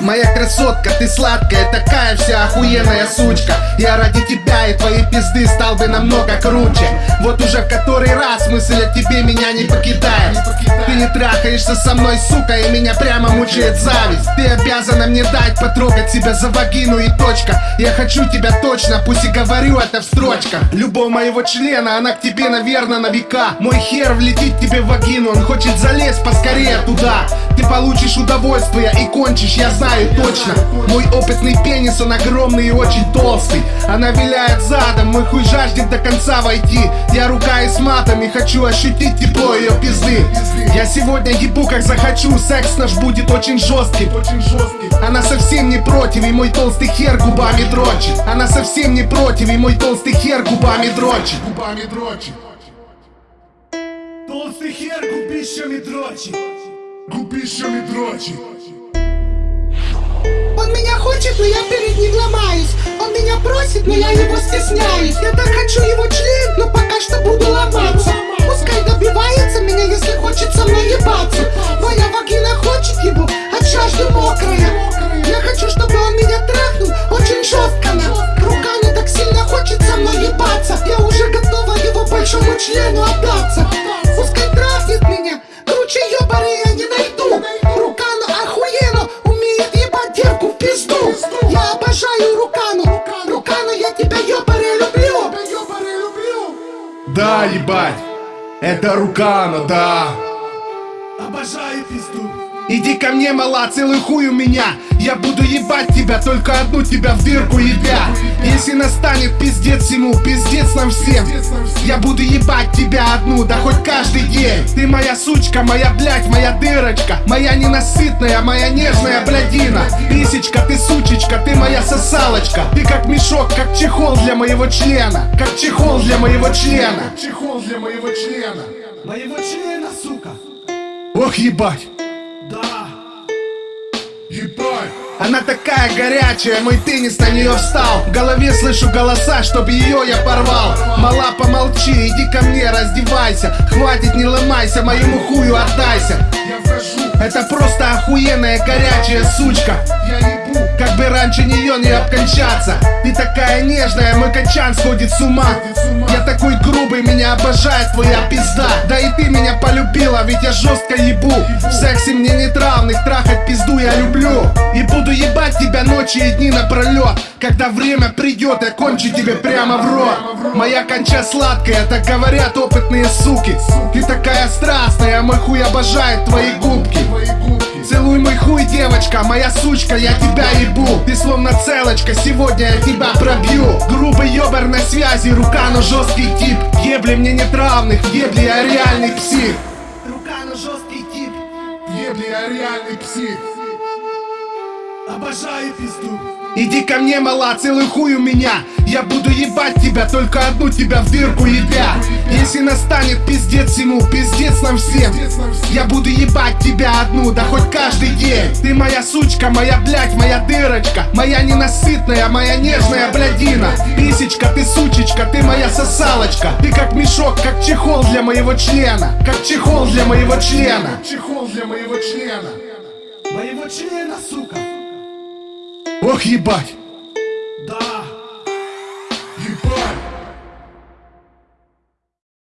Моя красотка, ты сладкая, такая вся охуенная сучка. Я ради тебя и твоей пизды стал бы намного круче. Вот уже в который раз мысль о тебе меня не покидает. Ты не трахаешься со мной, сука, и меня прямо мучает зависть. Ты обязана мне дать потрогать себя за вагину и точка. Я хочу тебя точно, пусть и говорю это в строчках. Любовь моего члена, она к тебе, наверное, на века. Мой хер влетит тебе в вагину, он хочет залезть поскорее туда. Ты получишь удовольствие и кончишь, я знаю знаю точно. Мой опытный пенис, он огромный и очень толстый. Она виляет задом, мой хуй жаждет до конца войти. Я рука и с матами, хочу ощутить тепло ее пизды. Я сегодня ебу как захочу, секс наш будет очень жесткий. Она совсем не против, и мой толстый хер губами дрочит. Она совсем не против, и мой толстый хер губами дрочит. Губами дрочит. Толстый хер губищами дрочит. Губищами дрочит. Он меня хочет, но я перед ним ломаюсь. Он меня просит, но я его стесняюсь. Я так хочу его член, члену отдаться Пускай трахнет меня, круче ебары я не найду. Рука ну охуенно умеет ебать девку в пизду. Я обожаю Рукану, Рукану я тебя ебаре люблю. Да, ебать, это Рукана, да. Обожаю пизду Иди ко мне, мала, целый хуй у меня. Я буду ебать тебя, только одну тебя в дырку ебя. Если настанет пиздец ему, пиздец нам всем. Я буду ебать тебя одну, да хоть каждый день. Ты моя сучка, моя блядь, моя дырочка. Моя ненасытная, моя нежная блядина. Писечка, ты сучечка, ты моя сосалочка. Ты как мешок, как чехол для моего члена. Как чехол для моего члена. Чехол для моего члена. Моего члена, сука. Ох, ебать Ебать! Она такая горячая, мой теннис на нее встал. В голове слышу голоса, чтоб ее я порвал. Мала, помолчи, иди ко мне, раздевайся. Хватит, не ломайся, моему хую отдайся. Это просто охуенная горячая сучка. Как бы раньше нее не обкончаться такая нежная, мой качан сходит с ума. Я такой грубый, меня обожает твоя пизда. Да и ты меня полюбила, ведь я жестко ебу. В сексе мне нет равных, трахать пизду я люблю. И буду ебать тебя ночи и дни напролет Когда время придет, я кончу тебе прямо в рот. Моя конча сладкая, так говорят опытные суки. Ты такая страстная, мой хуй обожает твои губки Целуй мой хуй, девочка, моя сучка, я тебя ебу. Ты словно целочка, сегодня я тебя пробью. Грубый ёбар на связи, рука, но жесткий тип. Ебли мне нет равных, ебли я реальный псих. Рука, но жесткий тип. Ебли я реальный псих Обожаю пизду. Иди ко мне, мала, целый хуй у меня. Я буду ебать тебя, только одну тебя в дырку ебя. Если настанет пиздец ему, пиздец нам всем. Я буду ебать тебя одну, да хоть каждый день. Ты моя сучка, моя блядь, моя дырочка. Моя ненасытная, моя нежная блядина. Писечка, ты сучечка, ты моя сосалочка. Ты как мешок, как чехол для моего члена. Как чехол для моего члена. Чехол для моего члена. Моего члена, сука Ох, ебать! Да